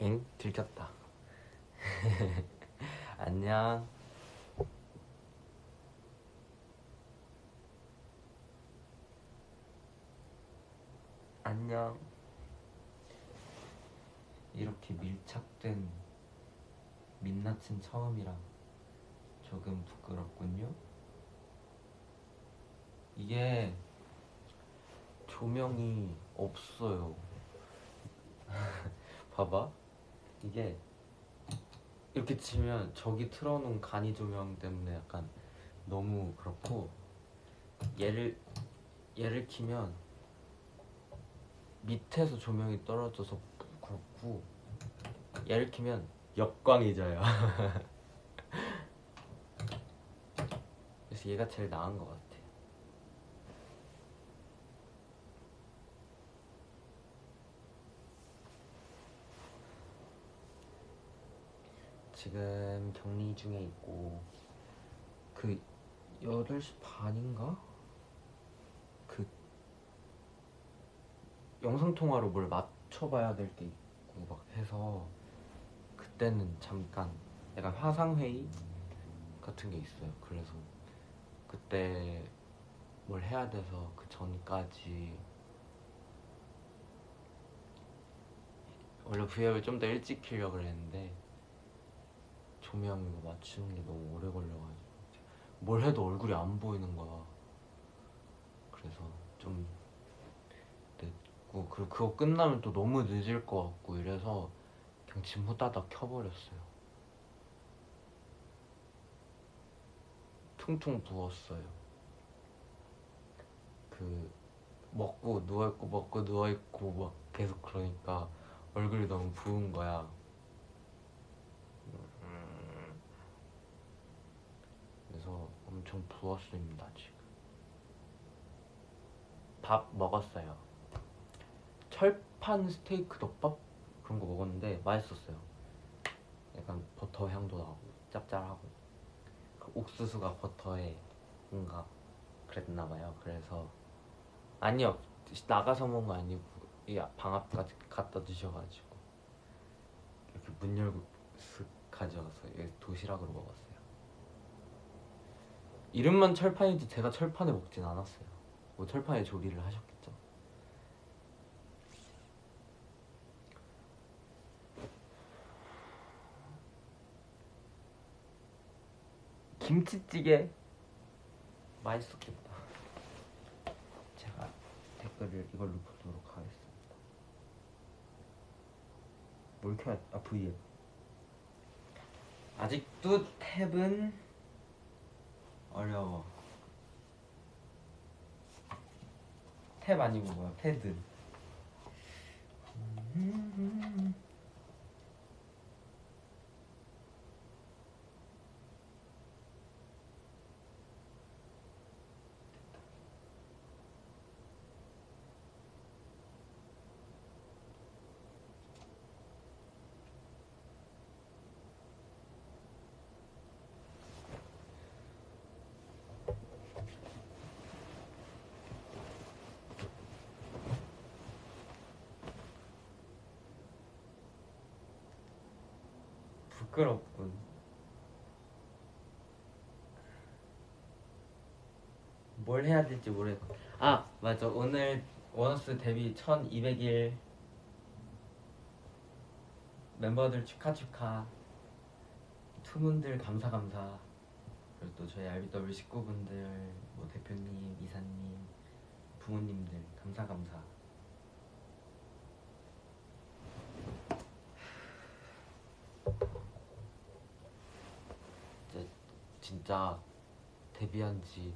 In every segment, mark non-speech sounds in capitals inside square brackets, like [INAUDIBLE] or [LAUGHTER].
엥? 들켰다. [LAUGHS] 안녕. 안녕. 이렇게 밀착된 민낯은 처음이라 조금 부끄럽군요. 이게 조명이 없어요. [LAUGHS] 봐봐 이게 이렇게 치면 저기 틀어놓은 간이 조명 때문에 약간 너무 그렇고 얘를 얘를 키면 밑에서 조명이 떨어져서 그렇고 얘를 키면 역광이 져요. [LAUGHS] 그래서 얘가 제일 나은 것 같아 지금 격리 중에 있고 그 8시 반인가? 그 영상통화로 뭘 맞춰봐야 될게 있고 막 해서 그때는 잠깐 약간 화상회의 같은 게 있어요 그래서 그때 뭘 해야 돼서 그 전까지 원래 V앱을 좀 더 일찍 키려고 했는데 조명 이거 맞추는 게 너무 오래 걸려가지고 뭘 해도 얼굴이 안 보이는 거야. 그래서 좀 늦고 그리고 그거 끝나면 또 너무 늦을 것 같고 이래서 그냥 짐 후다닥 켜버렸어요. 퉁퉁 부었어요. 그 먹고 누워있고 먹고 누워있고 막 계속 그러니까 얼굴이 너무 부은 거야 그래서 엄청 부었습니다 지금. 밥 먹었어요. 철판 스테이크 덮밥? 그런 거 먹었는데 맛있었어요. 약간 버터 향도 나고 짭짤하고. 그 옥수수가 버터에 뭔가 그랬나 봐요. 그래서 아니요 나가서 먹은 거 아니고 이 방 앞까지 갖다 주셔가지고 이렇게 문 열고 슥 가져가서 도시락으로 먹었어요 이름만 철판이지 제가 철판에 먹진 않았어요. 뭐 철판에 조리를 하셨겠죠. 김치찌개 맛있었겠다. 제가 댓글을 이걸로 보도록 하겠습니다. 뭘 켜야 아 V앱. 아직도 탭은 어려워. 탭 아니고 뭐야? 패드 부끄럽군. 뭘 해야 될지 모르겠고. 아 맞아. 오늘 원어스 데뷔 1200일. 멤버들 축하 축하. 투문들 감사 감사. 그리고 또 저희 RBW 식구분들 뭐 대표님, 이사님, 부모님들 감사 감사 이제 진짜 데뷔한 지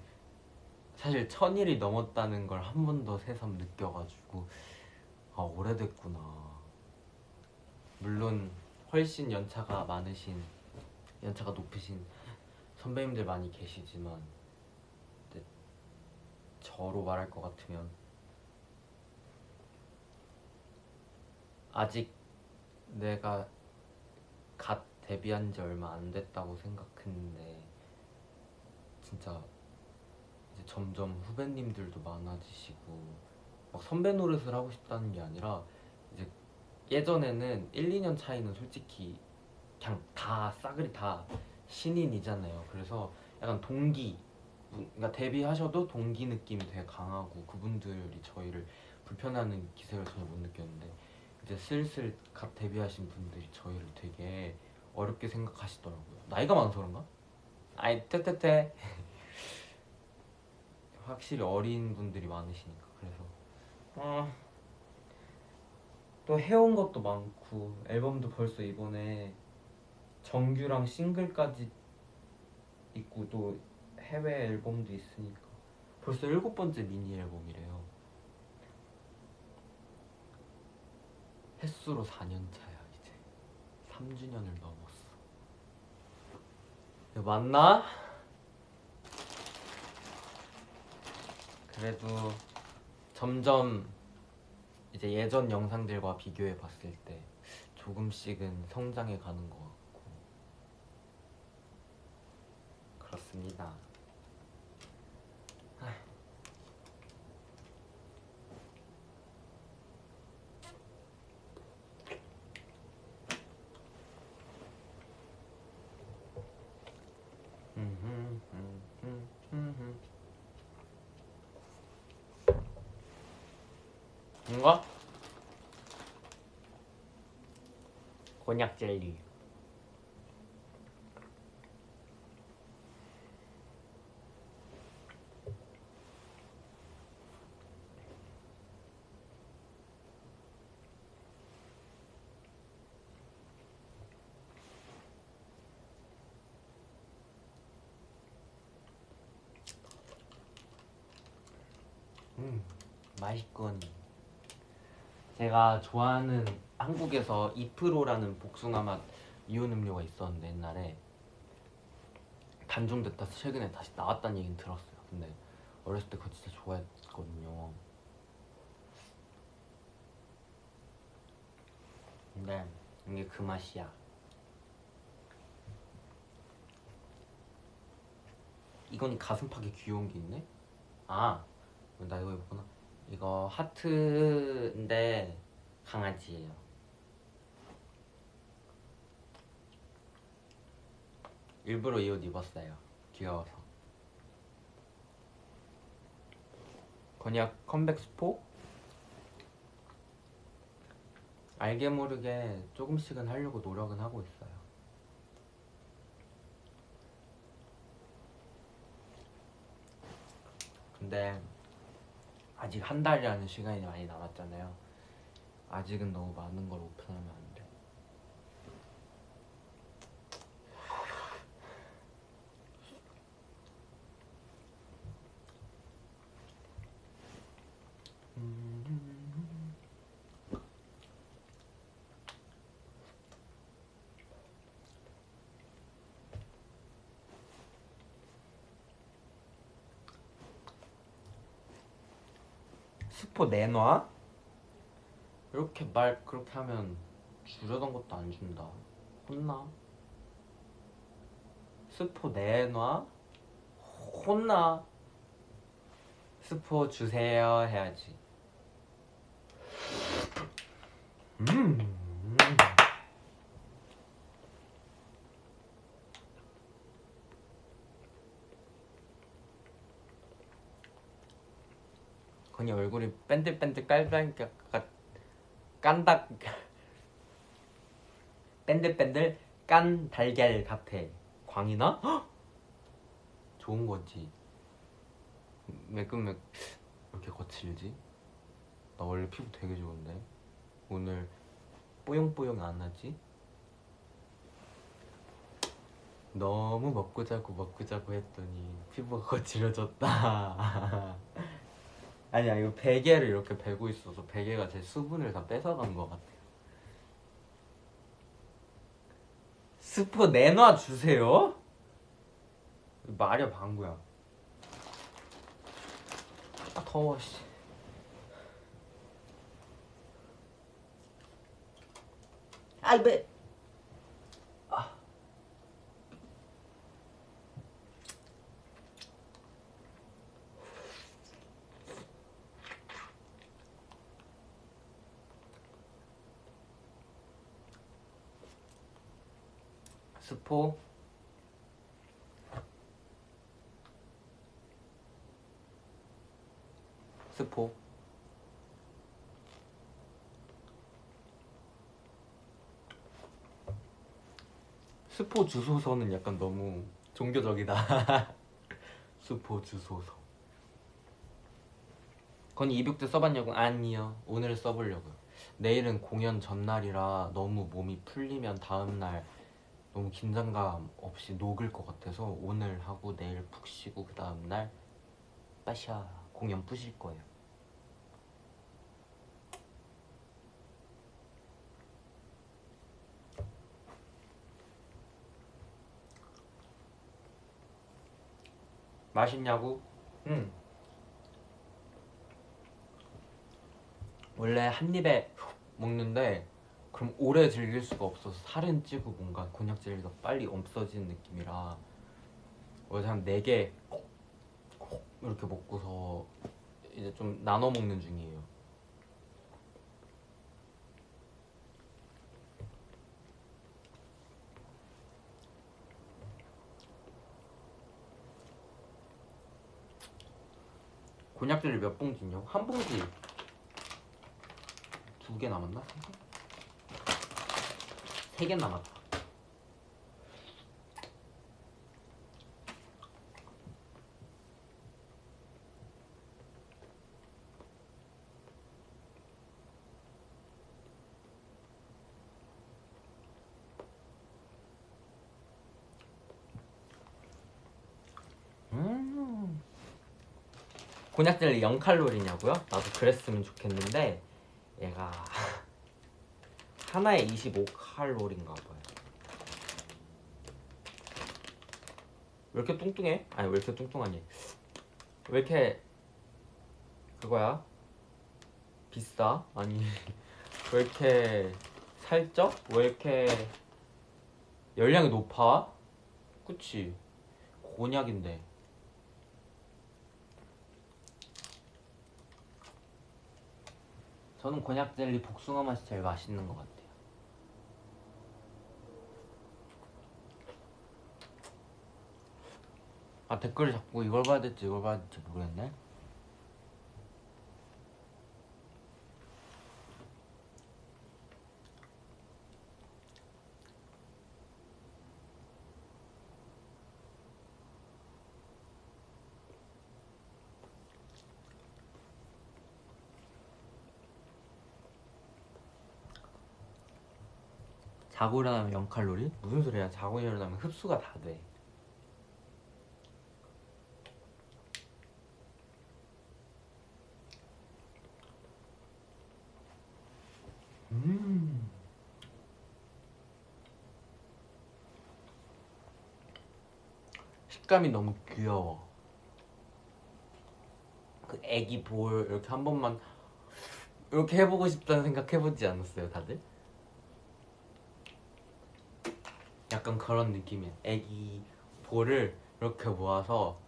사실 천일이 넘었다는 걸 한 번 더 새삼 느껴가지고 아 오래됐구나. 물론 훨씬 연차가 많으신 연차가 높으신 선배님들 많이 계시지만 저로 말할 것 같으면 아직 내가 갓 데뷔한 지 얼마 안 됐다고 생각했는데 진짜 이제 점점 후배님들도 많아지시고 막 선배 노릇을 하고 싶다는 게 아니라 이제 예전에는 1, 2년 차이는 솔직히 그냥 다 싸그리 다 신인이잖아요. 그래서 약간 동기, 그러니까 데뷔하셔도 동기 느낌이 되게 강하고 그분들이 저희를 불편하는 기색을 전혀 못 느꼈는데 이제 슬슬 갓 데뷔하신 분들이 저희를 되게 어렵게 생각하시더라고요. 나이가 많아서 그런가? 아이 퇴퇴퇴 확실히 어린 분들이 많으시니까 그래서 어, 또 해온 것도 많고 앨범도 벌써 이번에 정규랑 싱글까지 있고 또 해외 앨범도 있으니까 벌써 일곱 번째 미니 앨범이래요. 횟수로 4년 차야 이제 3주년을 넘었어. 이거 맞나? 그래도 점점 이제 예전 영상들과 비교해 봤을 때 조금씩은 성장해 가는 것 같고 그렇습니다. 아휴. 음흠, 음흠, 음흠. 뭔가? 곤약 젤리. 음 맛있군. 제가 좋아하는 한국에서 이프로라는 복숭아 맛 이온 음료가 있었는데 옛날에 단종됐다 최근에 다시 나왔다는 얘기는 들었어요. 근데 어렸을 때 그거 진짜 좋아했거든요. 근데 이게 그 맛이야. 이건 가슴팍에 귀여운 게 있네? 아, 나 이거 입었구나. 이거 하트인데 강아지예요. 일부러 이 옷 입었어요. 귀여워서. 건약 컴백 스포? 알게 모르게 조금씩은 하려고 노력은 하고 있어요. 근데 아직 한 달이라는 시간이 많이 남았잖아요. 아직은 너무 많은 걸 오픈하면 안 돼. 스포 내놔? 이렇게 말 그렇게 하면 주려던 것도 안 준다. 혼나? 스포 내놔? 혼나? 스포 주세요 해야지. 음. 건이 얼굴이 뺀들뺀들 깔다니까 깐다 뺀들뺀들 깐 달걀 같아 광이나? 헉! 좋은 거지 매끈매 이렇게 거칠지? 나 원래 피부 되게 좋은데 오늘 뽀용뽀용 안 하지? 너무 먹고 자고 먹고 자고 했더니 피부가 거칠어졌다 [LAUGHS] 아니야 이거 베개를 이렇게 베고 있어서 베개가 제 수분을 다 뺏어간 것 같아요 스포 내놔 주세요? 말이야 방구야. 아 더워 씨. 아이 배 스포. 스포. 스포 주소서는 약간 너무 종교적이다. [LAUGHS] 스포 주소서. 건이 이북 때 써봤냐고? 아니요. 오늘 써보려고요. 내일은 공연 전날이라 너무 몸이 풀리면 다음날 너무 긴장감 없이 녹을 것 같아서 오늘 하고 내일 푹 쉬고 그 다음날 빠샤 공연 뿌실 거예요 맛있냐고? 응 원래 한 입에 먹는데 그럼 오래 즐길 수가 없어서 살은 찌고 뭔가 곤약 젤리가 빨리 없어지는 느낌이라 원래 한 4개 이렇게 먹고서 이제 좀 나눠 먹는 중이에요 곤약 젤리 몇 봉지냐? 한 봉지 두 개 남았나? 세개 남았다. 음. 곤약 젤리 0칼로리냐고요? 나도 그랬으면 좋겠는데 얘가 하나에 25칼로리인가 봐요. 왜 이렇게 뚱뚱해? 아니 왜 이렇게 뚱뚱하니? 왜 이렇게 그거야? 비싸? 아니 [LAUGHS] 왜 이렇게 살쪄? 왜 이렇게 열량이 높아? 그치? 곤약인데 저는 곤약 젤리 복숭아 맛이 제일 맛있는 것 같아요. 아 댓글을 자꾸 이걸 봐야 될지 이걸 봐야 될지 모르겠네. 자고 일어나면 0칼로리? 무슨 소리야? 자고 일어나면 흡수가 다 돼. 식감이 너무 귀여워. 그 애기 볼 이렇게 한 번만 이렇게 해보고 싶다는 생각 해보지 않았어요, 다들? 약간 그런 느낌이야. 애기 볼을 이렇게 모아서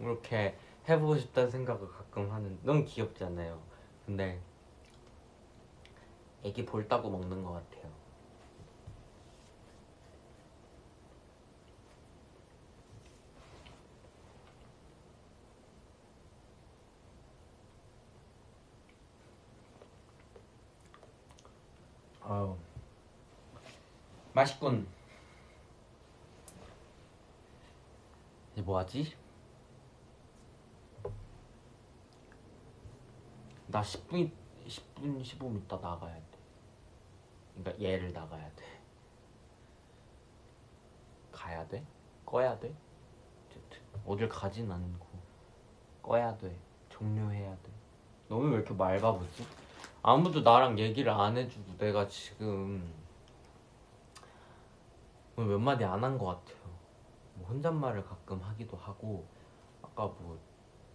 이렇게 해보고 싶다는 생각을 가끔 하는. 너무 귀엽지 않아요? 근데 애기 볼 따고 먹는 것 같아요. 아우 맛있군. 이제 뭐하지? 나 10분 10분 15분 있다 나가야 돼. 그러니까 얘를 나가야 돼. 가야 돼? 꺼야 돼? 어쨌든 어딜 가진 않고 꺼야 돼. 종료해야 돼. 너는 왜 이렇게 맑아보지? 아무도 나랑 얘기를 안 해주고 내가 지금 오늘 몇 마디 안 한 것 같아요. 뭐 혼잣말을 가끔 하기도 하고 아까 뭐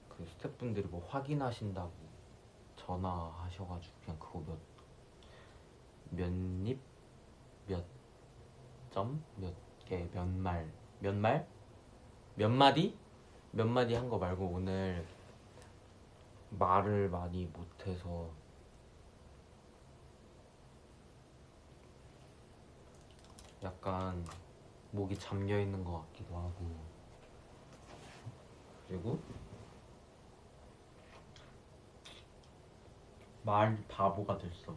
그 스태프분들이 뭐 확인하신다고 전화하셔가지고 그냥 그거 몇 몇입 몇 점? 몇 개? 몇 말? 몇 말? 몇 마디? 몇 마디 한 거 말고 오늘 말을 많이 못해서 약간 목이 잠겨 있는 것 같기도 하고 그리고 말 바보가 됐어.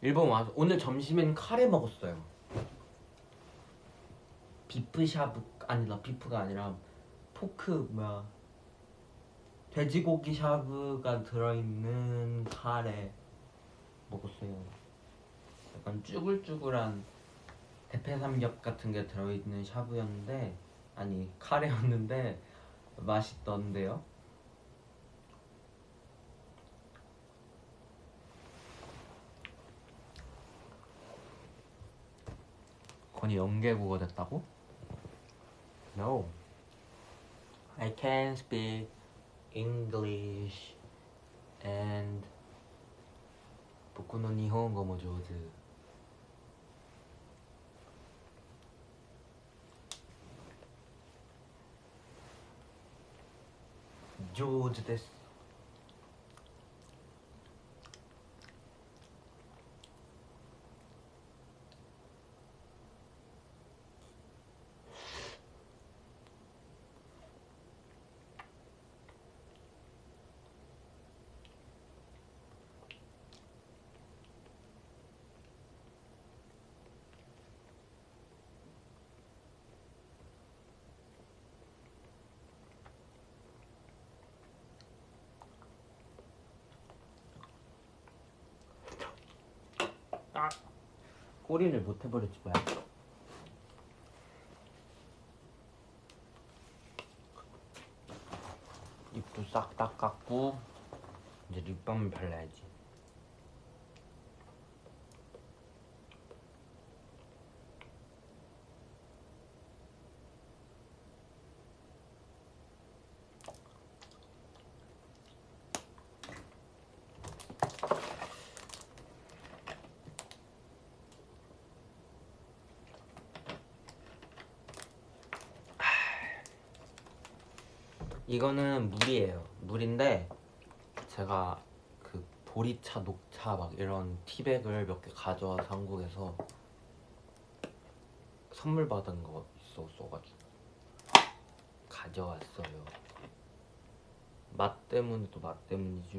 일본 와서 오늘 점심엔 카레 먹었어요. beef 샤브 아니다 beef가 아니라 pork 뭐야 돼지고기 샤브가 들어있는 카레 먹었어요. 약간 쭈글쭈글한 대패 삼겹 같은 게 들어있는 샤브였는데 아니 카레였는데 맛있던데요. 건이 연계국어 됐다고? No. I can speak English and 僕の日本語も上手上手です 꼬리를 못 해버렸지 뭐야. 입도 싹 닦았고 이제 립밤을 발라야지 이거는 물이에요. 물인데 제가 그 보리차, 녹차 막 이런 티백을 몇 개 가져와서 한국에서 선물 받은 거 있었어가지고 가져왔어요. 맛 때문에도 맛 때문이죠.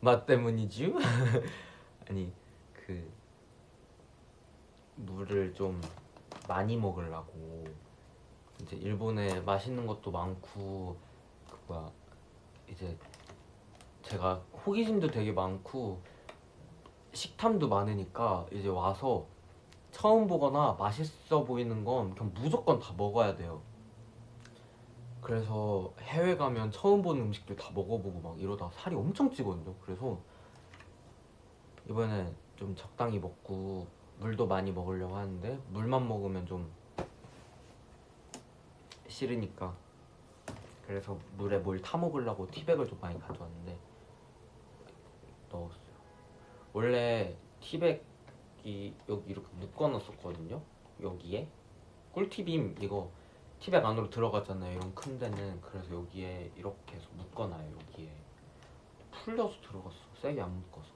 맛 때문이죠? [LAUGHS] 아니 그 물을 좀 많이 먹으려고 이제 일본에 맛있는 것도 많고 그 뭐야 이제 제가 호기심도 되게 많고 식탐도 많으니까 이제 와서 처음 보거나 맛있어 보이는 건 그냥 무조건 다 먹어야 돼요. 그래서 해외 가면 처음 보는 음식들 다 먹어보고 막 이러다 살이 엄청 찌거든요. 그래서 이번에 좀 적당히 먹고 물도 많이 먹으려고 하는데 물만 먹으면 좀 싫으니까 그래서 물에 뭘 타 먹으려고 티백을 좀 많이 가져왔는데 넣었어요. 원래 티백이 여기 이렇게 묶어놨었거든요. 여기에 꿀티빔 이거 티백 안으로 들어가잖아요. 이런 큰 데는 그래서 여기에 이렇게 해서 묶어놔요. 여기에 풀려서 들어갔어. 세게 안 묶어서.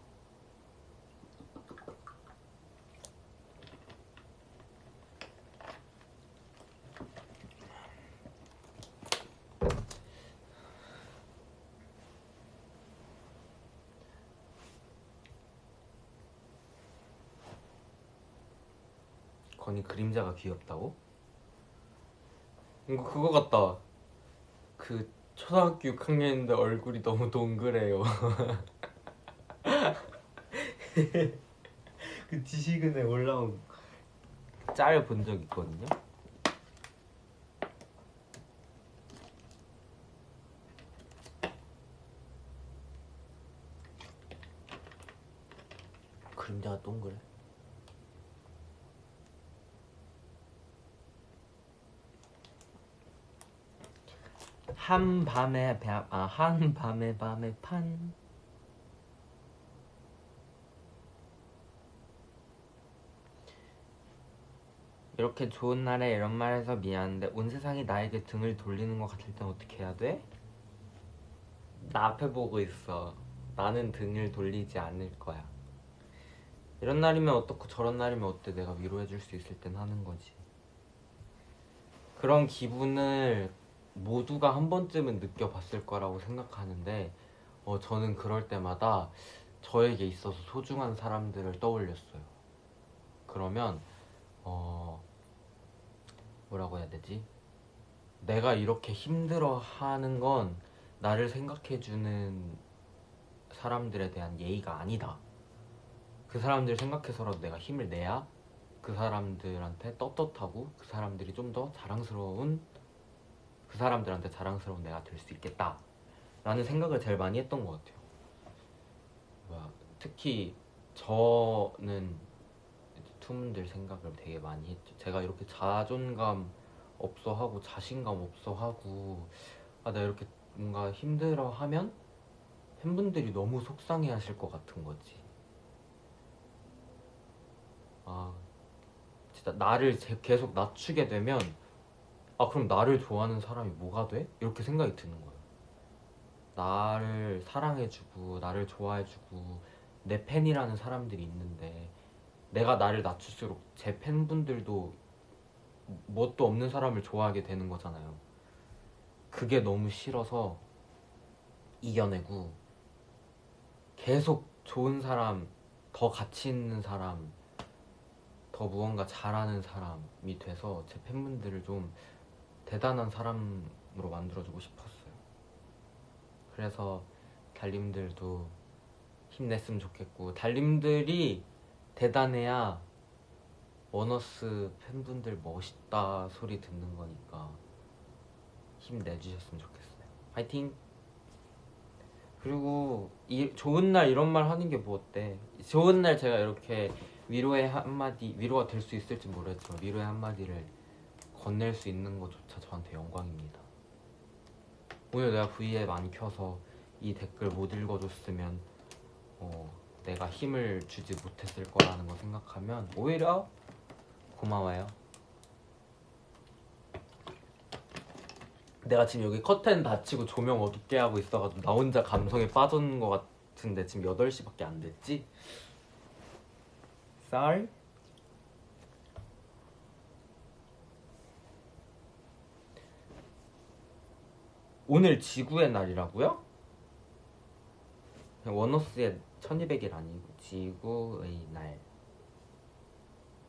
건이 그림자가 귀엽다고? 이거 그거 같다. 그 초등학교 6학년인데 얼굴이 너무 동그래요. [LAUGHS] 그 지식은에 올라온 짤 본 적 있거든요. 그림자가 동그래. 한 밤에 배, 아, 한 밤에 밤에 판. 이렇게 좋은 날에 이런 말 해서 미안한데 온 세상이 나에게 등을 돌리는 것 같을 땐 어떻게 해야 돼? 나 앞에 보고 있어 나는 등을 돌리지 않을 거야 이런 날이면 어떻고 저런 날이면 어때 내가 위로해 줄 수 있을 땐 하는 거지 그런 기분을 모두가 한 번쯤은 느껴봤을 거라고 생각하는데 어, 저는 그럴 때마다 저에게 있어서 소중한 사람들을 떠올렸어요 그러면 어 뭐라고 해야 되지? 내가 이렇게 힘들어 하는 건 나를 생각해주는 사람들에 대한 예의가 아니다. 그 사람들 생각해서라도 내가 힘을 내야 그 사람들한테 떳떳하고 그 사람들이 좀 더 자랑스러운 그 사람들한테 자랑스러운 내가 될 수 있겠다. 라는 생각을 제일 많이 했던 것 같아요. 특히 저는 투문들 생각을 되게 많이 했죠. 제가 이렇게 자존감 없어 하고 자신감 없어 하고 아, 나 이렇게 뭔가 힘들어 하면 팬분들이 너무 속상해 하실 것 같은 거지. 아, 진짜 나를 제- 계속 낮추게 되면 아, 그럼 나를 좋아하는 사람이 뭐가 돼? 이렇게 생각이 드는 거예요. 나를 사랑해주고, 나를 좋아해주고, 내 팬이라는 사람들이 있는데, 내가 나를 낮출수록 제 팬분들도 뭣도 없는 사람을 좋아하게 되는 거잖아요. 그게 너무 싫어서 이겨내고 계속 좋은 사람, 더 가치 있는 사람, 더 무언가 잘하는 사람이 돼서 제 팬분들을 좀 대단한 사람으로 만들어주고 싶었어요. 그래서 달님들도 힘냈으면 좋겠고 달님들이 대단해야 원어스 팬분들 멋있다 소리 듣는 거니까 힘내주셨으면 좋겠어요. 화이팅! 그리고 이 좋은 날 이런 말 하는 게 뭐 어때? 좋은 날 제가 이렇게 위로의 한마디 위로가 될 수 있을지 모르겠지만 위로의 한마디를 건넬 수 있는 것조차 저한테 영광입니다. 오늘 내가 V에 많이 켜서 이 댓글 못 읽어줬으면 어, 내가 힘을 주지 못했을 거라는 거 생각하면 오히려 고마워요. 내가 지금 여기 커튼 닫히고 조명 어둡게 하고 있어가지고 나 혼자 감성에 빠진 것 같은데 지금 8시밖에 안 됐지? Sorry? 오늘 지구의 날이라고요? 원어스의 1200일 아니고 지구의 날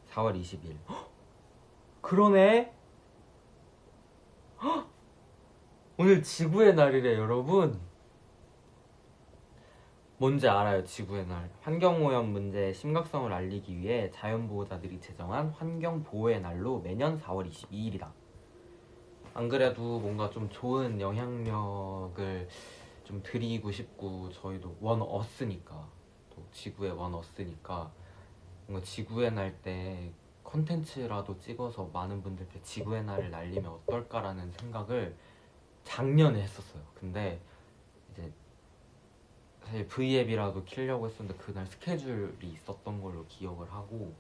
4월 20일 헉! 그러네 헉! [GASPS] 오늘 지구의 날이래 여러분 뭔지 알아요 지구의 날 환경오염 문제의 심각성을 알리기 위해 자연보호자들이 제정한 환경보호의 날로 매년 4월 22일이다 안 그래도 뭔가 좀 좋은 영향력을 좀 드리고 싶고 저희도 원 어스니까 또 지구의 원 어스니까 뭔가 지구의 날 때 컨텐츠라도 찍어서 많은 분들께 지구의 날을 날리면 어떨까라는 생각을 작년에 했었어요. 근데 이제 사실 V앱이라도 키려고 했었는데 그날 스케줄이 있었던 걸로 기억을 하고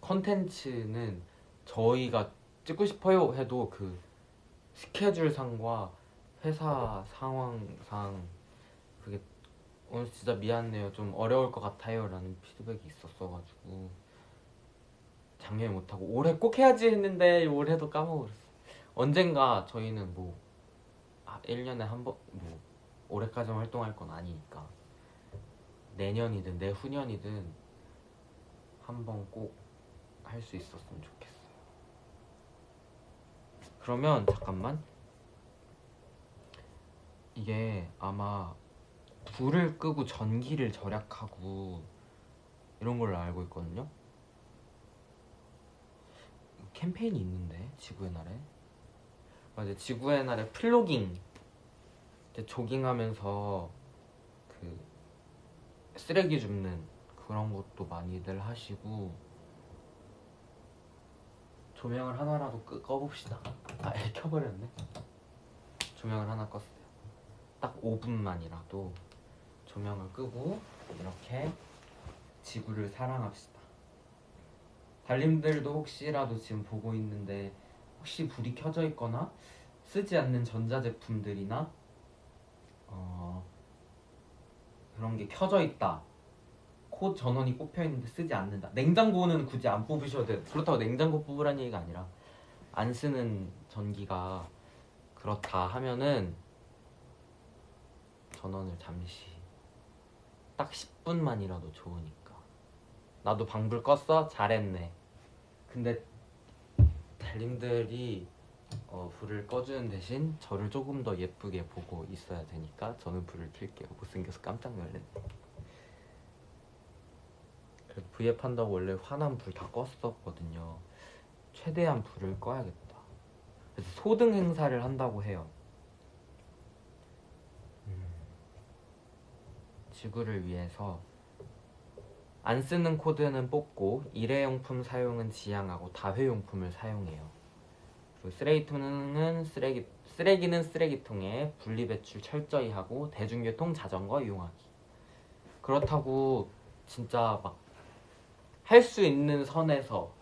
컨텐츠는 저희가 찍고 싶어요 해도 그 스케줄상과 회사 상황상 그게 오늘 진짜 미안해요. 좀 어려울 것 같아요 라는 피드백이 있었어가지고 작년에 못하고 올해 꼭 해야지 했는데 올해도 까먹었어. 언젠가 저희는 뭐 아, 1년에 한 번 뭐 올해까지 활동할 건 아니니까 내년이든 내후년이든 한 번 꼭 할 수 있었으면 좋겠어요 그러면 잠깐만. 이게 아마 불을 끄고 전기를 절약하고 이런 걸로 알고 있거든요. 캠페인이 있는데 지구의 날에. 맞아 지구의 날에 플로깅. 조깅하면서 그 쓰레기 줍는 그런 것도 많이들 하시고 조명을 하나라도 끄, 꺼봅시다. 아, 애 켜버렸네. 조명을 하나 껐어요. 딱 5분만이라도 조명을 끄고 이렇게 지구를 사랑합시다. 달님들도 혹시라도 지금 보고 있는데 혹시 불이 켜져 있거나 쓰지 않는 전자제품들이나 어, 그런 게 켜져 있다. 코 전원이 꼽혀 있는데 쓰지 않는다. 냉장고는 굳이 안 뽑으셔도 돼요. 그렇다고 냉장고 뽑으란 얘기가 아니라 안 쓰는 전기가 그렇다 하면은 전원을 잠시 딱 10분만이라도 좋으니까. 나도 방불 껐어? 잘했네. 근데 달님들이 어, 불을 꺼주는 대신 저를 조금 더 예쁘게 보고 있어야 되니까 저는 불을 켤게요. 못생겨서 깜짝 놀랐네 그래서 V앱 한다고 원래 화난 불다 껐었거든요 최대한 불을 꺼야겠다 그래서 소등 행사를 한다고 해요 음, 지구를 위해서 안 쓰는 코드는 뽑고 일회용품 사용은 지양하고 다회용품을 사용해요. 그리고 쓰레기통은 쓰레기 쓰레기는 쓰레기통에 분리배출 철저히 하고 대중교통 자전거 이용하기. 그렇다고 진짜 막 할 수 있는 선에서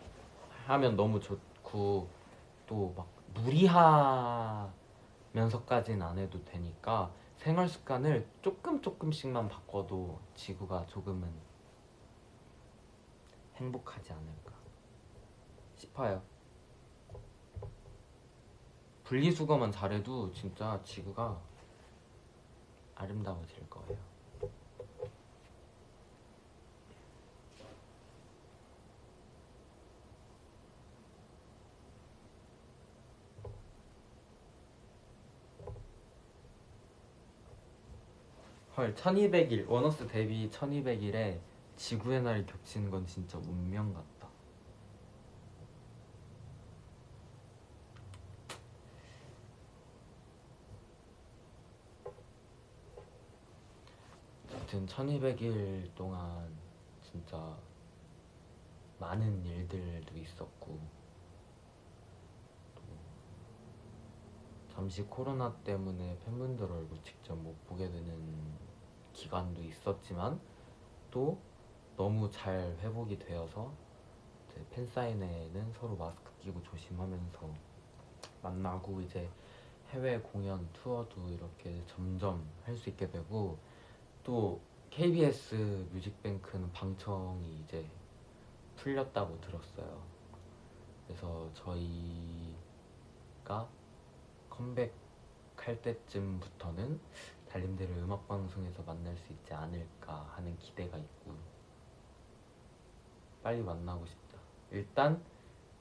하면 너무 좋고 또 막 무리하면서까지는 안 해도 되니까 생활 습관을 조금 조금씩만 바꿔도 지구가 조금은 행복하지 않을까 싶어요. 분리수거만 잘해도 진짜 지구가 아름다워질 거예요. 헐 1200일 원어스 데뷔 1200일에 지구의 날이 겹치는 건 진짜 운명 같다. 어쨌든 1200일 동안 진짜 많은 일들도 있었고 또 잠시 코로나 때문에 팬분들 얼굴 직접 못 보게 되는 기간도 있었지만 또 너무 잘 회복이 되어서 팬사인회는 서로 마스크 끼고 조심하면서 만나고 이제 해외 공연 투어도 이렇게 점점 할 수 있게 되고 또 KBS 뮤직뱅크는 방청이 이제 풀렸다고 들었어요. 그래서 저희가 컴백할 때쯤부터는 달님들을 음악 방송에서 만날 수 있지 않을까 하는 기대가 있고 빨리 만나고 싶다. 일단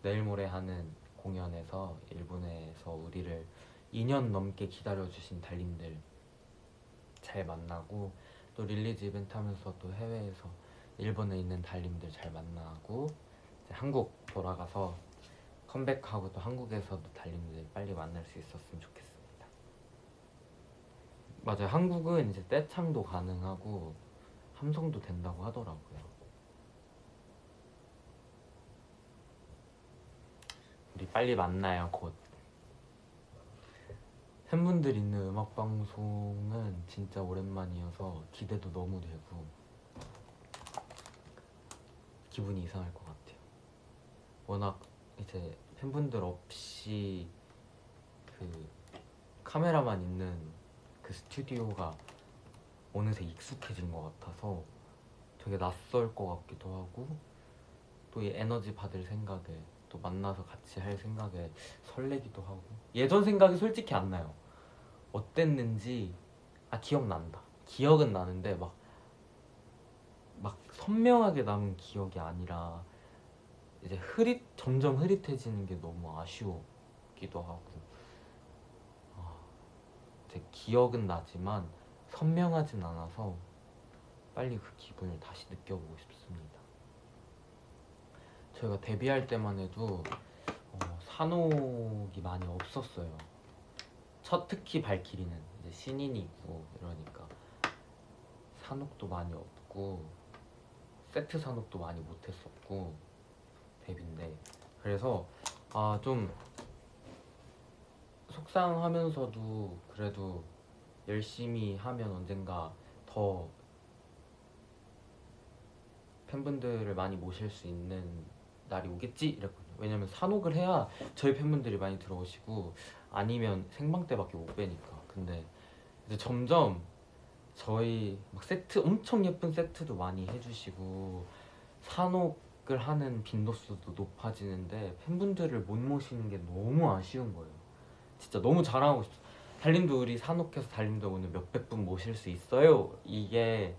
내일 모레 하는 공연에서 일본에서 우리를 2년 넘게 기다려주신 달님들 잘 만나고 또 release 이벤트 하면서 또 해외에서 일본에 있는 달님들 잘 만나고 한국 돌아가서 컴백하고 또 한국에서도 달님들 빨리 만날 수 있었으면 좋겠습니다. 맞아요. 한국은 이제 떼창도 가능하고 함성도 된다고 하더라고요. 우리 빨리 만나요 곧 팬분들 있는 음악 방송은 진짜 오랜만이어서 기대도 너무 되고 기분이 이상할 것 같아요 워낙 이제 팬분들 없이 그 카메라만 있는 그 스튜디오가 어느새 익숙해진 것 같아서 되게 낯설 것 같기도 하고 또 이 에너지 받을 생각에 또 만나서 같이 할 생각에 설레기도 하고. 예전 생각이 솔직히 안 나요. 어땠는지 아 기억난다. 기억은 나는데 막 막 선명하게 남은 기억이 아니라 이제 흐릿 점점 흐릿해지는 게 너무 아쉬웠기도 하고 아, 제 기억은 나지만 선명하진 않아서 빨리 그 기분을 다시 느껴보고 싶습니다. 저희가 데뷔할 때만 해도 어, 산옥이 많이 없었어요. 첫 특히 발키리는 이제 신인이고 이러니까 산옥도 많이 없고 세트 산옥도 많이 못했었고 데뷔인데 그래서 아 좀 속상하면서도 그래도 열심히 하면 언젠가 더 팬분들을 많이 모실 수 있는 날이 오겠지 이랬거든요. 왜냐면 산옥을 해야 저희 팬분들이 많이 들어오시고 아니면 생방 때밖에 못 빼니까. 근데 이제 점점 저희 막 세트 엄청 예쁜 세트도 많이 해주시고 산옥 을 하는 빈도수도 높아지는데 팬분들을 못 모시는 게 너무 아쉬운 거예요. 진짜 너무 자랑하고 싶어. 달님도 우리 산옥해서 달님도 오늘 몇백 분 모실 수 있어요. 이게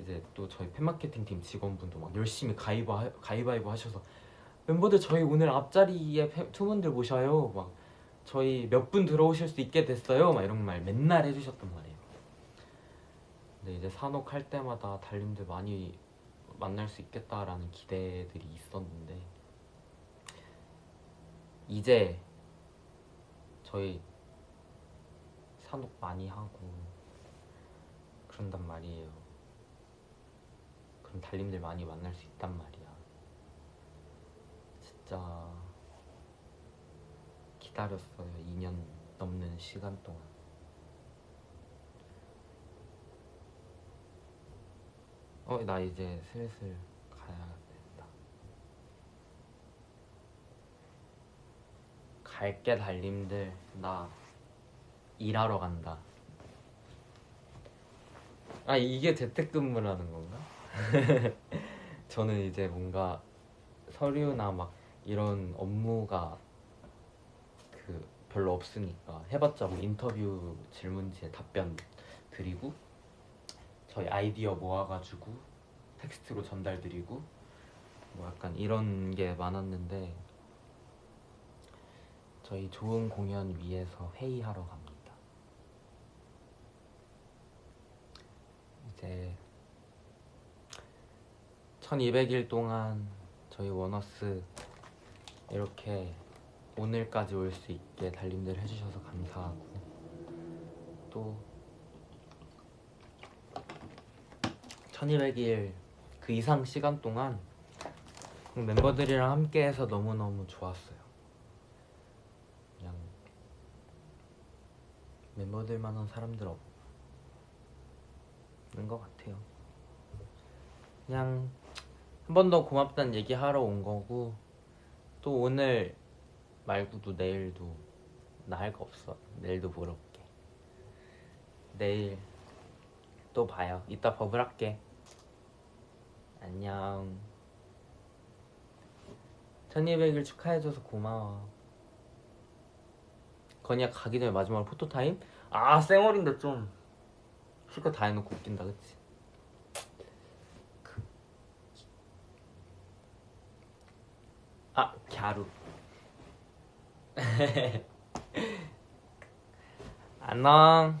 이제 또 저희 팬마케팅 팀 직원분도 막 열심히 가위바, 가위바위보 하셔서 멤버들 저희 오늘 앞자리에 팬- 투분들 모셔요. 막 저희 몇 분 들어오실 수 있게 됐어요. 막 이런 말 맨날 해주셨단 말이에요. 근데 이제 산옥 할 때마다 달님들 많이 만날 수 있겠다라는 기대들이 있었는데 이제 저희 산옥 많이 하고 그런단 말이에요. 그럼 달님들 많이 만날 수 있단 말이야. 진짜 기다렸어요. 2년 넘는 시간 동안. 어, 나 이제 슬슬 가야겠다. 갈게 달님들. 나 일하러 간다. 아, 이게 재택근무라는 건가? [LAUGHS] 저는 이제 뭔가 서류나 막 이런 업무가 그 별로 없으니까 해봤자 뭐 인터뷰 질문지에 답변 드리고 저희 아이디어 모아가지고 텍스트로 전달 드리고 뭐 약간 이런 게 많았는데 저희 좋은 공연 위해서 회의하러 갑니다. 이제 1200일 동안 저희 원어스 이렇게 오늘까지 올 수 있게 달님들 해주셔서 감사하고 또 1200일 그 이상 시간 동안 멤버들이랑 함께 해서 너무너무 좋았어요. 그냥 멤버들만한 사람들 없는 것 같아요. 그냥 한 번 더 고맙다는 얘기 하러 온 거고 또 오늘 말고도 내일도 나 할 거 없어. 내일도 보러 올게. 내일 또 봐요. 이따 버블 할게. 안녕. 1200일 축하해줘서 고마워. 건이야 가기 전에 마지막으로 포토타임? 아 쌩얼인데 좀 실컷 다 해놓고 웃긴다 그치? 아 갸루 [LAUGHS] 안녕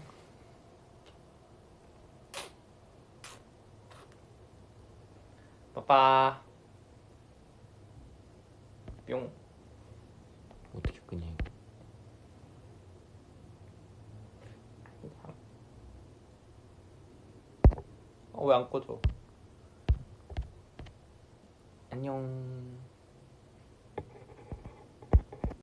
빠빠. 뿅. 어떻게 끄냐 어 왜안 꺼져? 안녕